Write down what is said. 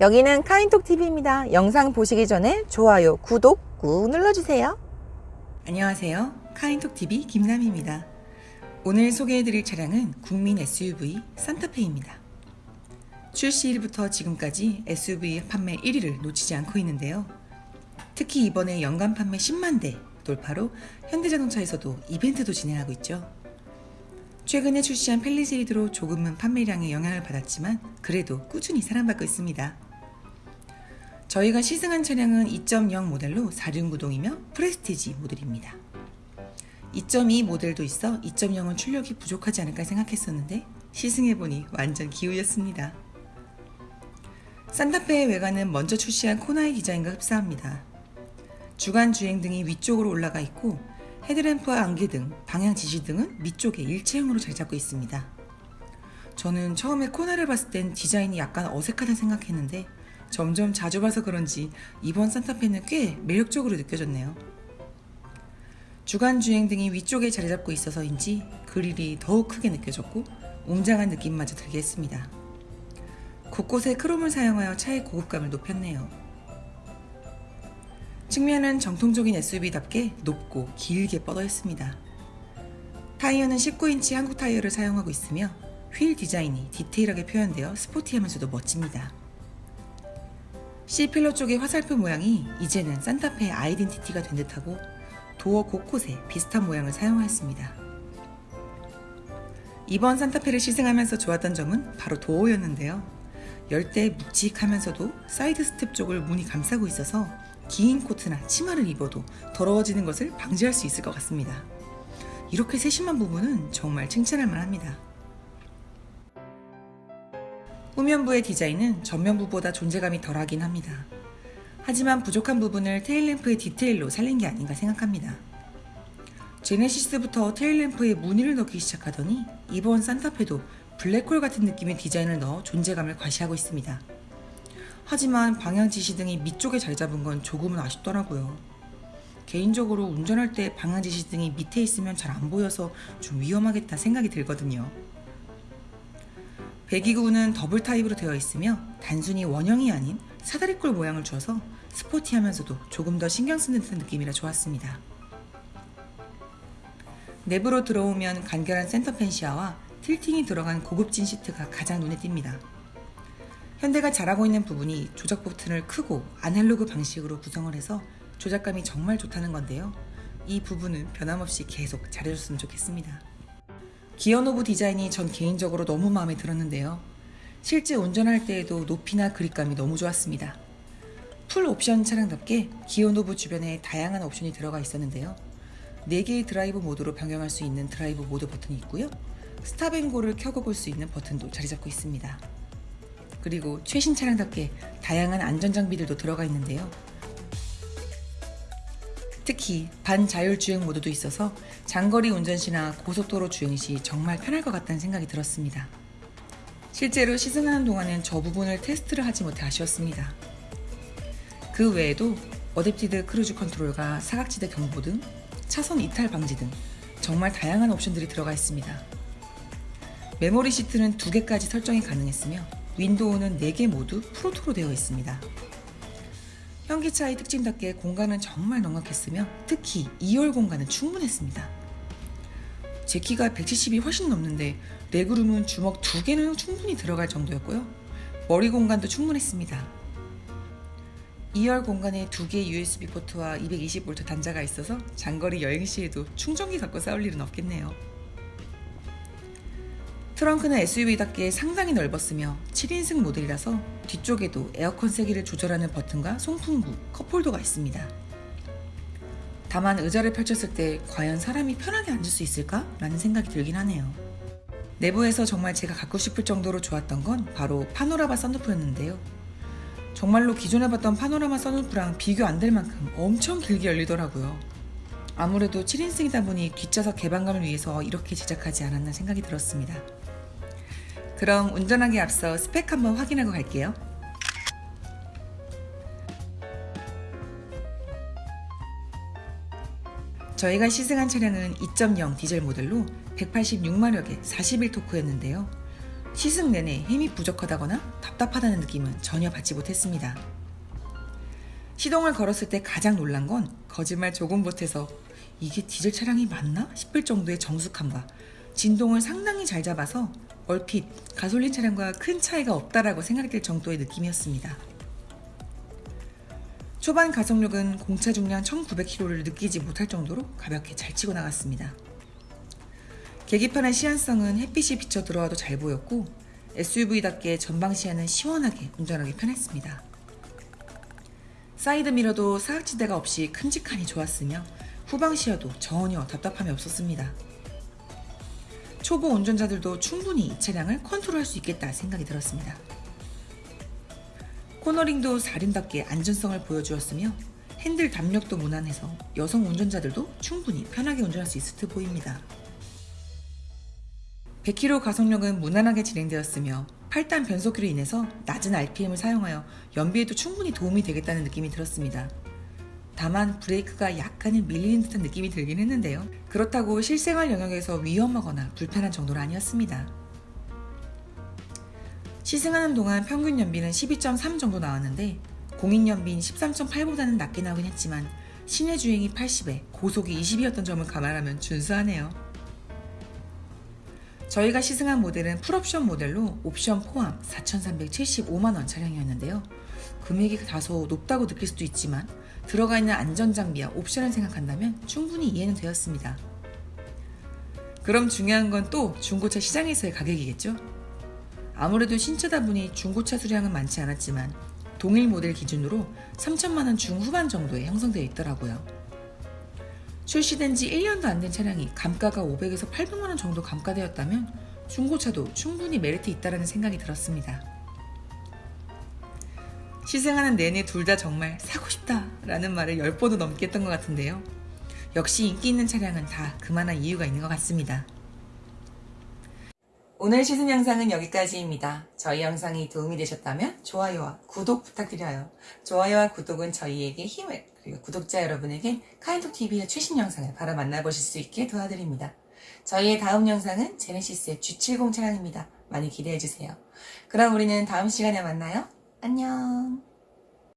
여기는 카인톡TV입니다. 영상 보시기 전에 좋아요, 구독 꾹 눌러주세요. 안녕하세요. 카인톡TV 김남희입니다. 오늘 소개해드릴 차량은 국민 SUV 산타페입니다. 출시일부터 지금까지 SUV 판매 1위를 놓치지 않고 있는데요. 특히 이번에 연간 판매 10만 대 돌파로 현대자동차에서도 이벤트도 진행하고 있죠. 최근에 출시한 펠리세이드로 조금은 판매량에 영향을 받았지만 그래도 꾸준히 사랑받고 있습니다. 저희가 시승한 차량은 2.0 모델로 4륜구동이며 프레스티지 모델입니다. 2.2 모델도 있어 2.0은 출력이 부족하지 않을까 생각했었는데 시승해보니 완전 기우였습니다. 산타페의 외관은 먼저 출시한 코나의 디자인과 흡사합니다. 주간 주행 등이 위쪽으로 올라가 있고 헤드램프와 안개 등, 방향 지시 등은 밑쪽에 일체형으로 잘 잡고 있습니다. 저는 처음에 코나를 봤을 땐 디자인이 약간 어색하다 생각했는데 점점 자주 봐서 그런지 이번 산타페는 꽤 매력적으로 느껴졌네요. 주간 주행 등이 위쪽에 자리 잡고 있어서인지 그릴이 더욱 크게 느껴졌고 웅장한 느낌마저 들게 했습니다. 곳곳에 크롬을 사용하여 차의 고급감을 높였네요. 측면은 정통적인 SUV답게 높고 길게 뻗어 있습니다. 타이어는 19인치 한국 타이어를 사용하고 있으며 휠 디자인이 디테일하게 표현되어 스포티하면서도 멋집니다. C pillar 쪽의 화살표 모양이 이제는 산타페의 아이덴티티가 된 듯하고 도어 곳곳에 비슷한 모양을 사용하였습니다. 이번 산타페를 시승하면서 좋았던 점은 바로 도어였는데요. 열때 묵직하면서도 side step 쪽을 문이 감싸고 있어서 긴 코트나 치마를 입어도 더러워지는 것을 방지할 수 있을 것 같습니다. 이렇게 세심한 부분은 정말 칭찬할 만합니다. 후면부의 디자인은 전면부보다 존재감이 덜하긴 합니다. 하지만 부족한 부분을 테일램프의 디테일로 살린 게 아닌가 생각합니다. 제네시스부터 테일램프에 무늬를 넣기 시작하더니 이번 산타페도 블랙홀 같은 느낌의 디자인을 넣어 존재감을 과시하고 있습니다. 하지만 방향 지시 등이 밑쪽에 자리 잡은 건 조금은 아쉽더라고요. 개인적으로 운전할 때 방향 지시 등이 밑에 있으면 잘 안 보여서 좀 위험하겠다 생각이 들거든요. 배기구는 더블 타입으로 되어 있으며 단순히 원형이 아닌 사다리꼴 모양을 줘서 스포티하면서도 조금 더 신경 쓰는 듯한 느낌이라 좋았습니다. 내부로 들어오면 간결한 center fascia와 tilting이 들어간 고급진 시트가 가장 눈에 띕니다. 현대가 잘하고 있는 부분이 조작 버튼을 크고 아날로그 방식으로 구성을 해서 조작감이 정말 좋다는 건데요. 이 부분은 변함없이 계속 잘해줬으면 좋겠습니다. 기어 knob 디자인이 전 개인적으로 너무 마음에 들었는데요. 실제 운전할 때에도 높이나 그립감이 너무 좋았습니다. 풀 옵션 차량답게 기어 knob 주변에 다양한 옵션이 들어가 있었는데요. 4개의 드라이브 모드로 변경할 수 있는 드라이브 모드 버튼이 있고요. stop and go를 켜고 볼 수 있는 버튼도 자리 잡고 있습니다. 그리고 최신 차량답게 다양한 안전장비들도 들어가 있는데요. 특히 반자율 주행 모드도 있어서 장거리 운전 시나 고속도로 주행 시 정말 편할 것 같다는 생각이 들었습니다. 실제로 시승하는 동안엔 저 부분을 테스트를 하지 못해 아쉬웠습니다. 그 외에도 adaptive cruise control과 사각지대 경보 등 차선 이탈 방지 등 정말 다양한 옵션들이 들어가 있습니다. 메모리 시트는 2개까지 설정이 가능했으며 윈도우는 4개 모두 프로토로 되어 있습니다. 현기차의 특징답게 공간은 정말 넉넉했으며 특히 2열 공간은 충분했습니다. 제 키가 170이 훨씬 넘는데 레그룸은 주먹 2개는 충분히 들어갈 정도였고요. 머리 공간도 충분했습니다. 2열 공간에 2개의 USB 포트와 220V 단자가 있어서 장거리 여행 시에도 충전기 갖고 싸울 일은 없겠네요. 트렁크는 SUV답게 상당히 넓었으며 7인승 모델이라서 뒤쪽에도 에어컨 세기를 조절하는 버튼과 송풍구, 컵홀더가 있습니다. 다만 의자를 펼쳤을 때 과연 사람이 편하게 앉을 수 있을까? 라는 생각이 들긴 하네요. 내부에서 정말 제가 갖고 싶을 정도로 좋았던 건 바로 파노라마 썬루프였는데요. 정말로 기존에 봤던 파노라마 썬루프랑 비교 안 될 만큼 엄청 길게 열리더라고요. 아무래도 7인승이다 보니 뒷좌석 개방감을 위해서 이렇게 제작하지 않았나 생각이 들었습니다. 그럼 운전하기 앞서 스펙 한번 확인하고 갈게요. 저희가 시승한 차량은 2.0 디젤 모델로 186마력의 41토크였는데요. 시승 내내 힘이 부족하다거나 답답하다는 느낌은 전혀 받지 못했습니다. 시동을 걸었을 때 가장 놀란 건 거짓말 조금 못해서 이게 디젤 차량이 맞나 싶을 정도의 정숙함과 진동을 상당히 잘 잡아서 얼핏 가솔린 차량과 큰 차이가 없다라고 생각될 정도의 느낌이었습니다. 초반 가속력은 공차 중량 1900km를 느끼지 못할 정도로 가볍게 잘 치고 나갔습니다. 계기판의 시인성은 햇빛이 비쳐 들어와도 잘 보였고 SUV답게 전방 시야는 시원하게 운전하기 편했습니다. 사이드 미러도 사각지대가 없이 큼직하니 좋았으며 후방 시야도 전혀 답답함이 없었습니다. 초보 운전자들도 충분히 이 차량을 컨트롤할 수 있겠다 생각이 들었습니다. 코너링도 사륜답게 안전성을 보여주었으며 핸들 답력도 무난해서 여성 운전자들도 충분히 편하게 운전할 수 있을 듯 보입니다. 100km 가속력은 무난하게 진행되었으며 8단 변속기로 인해서 낮은 RPM을 사용하여 연비에도 충분히 도움이 되겠다는 느낌이 들었습니다. 다만 브레이크가 약간은 밀리는 듯한 느낌이 들긴 했는데요. 그렇다고 실생활 영역에서 위험하거나 불편한 정도는 아니었습니다. 시승하는 동안 평균 연비는 12.3 정도 나왔는데 공인 연비인 13.8보다는 낮게 나오긴 했지만 시내 주행이 80에 고속이 20이었던 점을 감안하면 준수하네요. 저희가 시승한 모델은 풀옵션 모델로 옵션 포함 4,375만원 차량이었는데요. 금액이 다소 높다고 느낄 수도 있지만 들어가 있는 안전장비와 옵션을 생각한다면 충분히 이해는 되었습니다. 그럼 중요한 건 또 중고차 시장에서의 가격이겠죠? 아무래도 신차다 보니 중고차 수량은 많지 않았지만 동일 모델 기준으로 3천만원 중후반 정도에 형성되어 있더라고요. 출시된 지 1년도 안 된 차량이 감가가 500에서 800만원 정도 감가되었다면 중고차도 충분히 메리트 있다는 생각이 들었습니다. 시승하는 내내 둘 다 정말 사고 싶다 라는 말을 10번도 넘게 했던 것 같은데요. 역시 인기 있는 차량은 다 그만한 이유가 있는 것 같습니다. 오늘 시승 영상은 여기까지입니다. 저희 영상이 도움이 되셨다면 좋아요와 구독 부탁드려요. 좋아요와 구독은 저희에게 힘을 그리고 구독자 여러분에게 카인톡TV의 최신 영상을 바로 만나보실 수 있게 도와드립니다. 저희의 다음 영상은 제네시스의 G70 차량입니다. 많이 기대해주세요. 그럼 우리는 다음 시간에 만나요. 안녕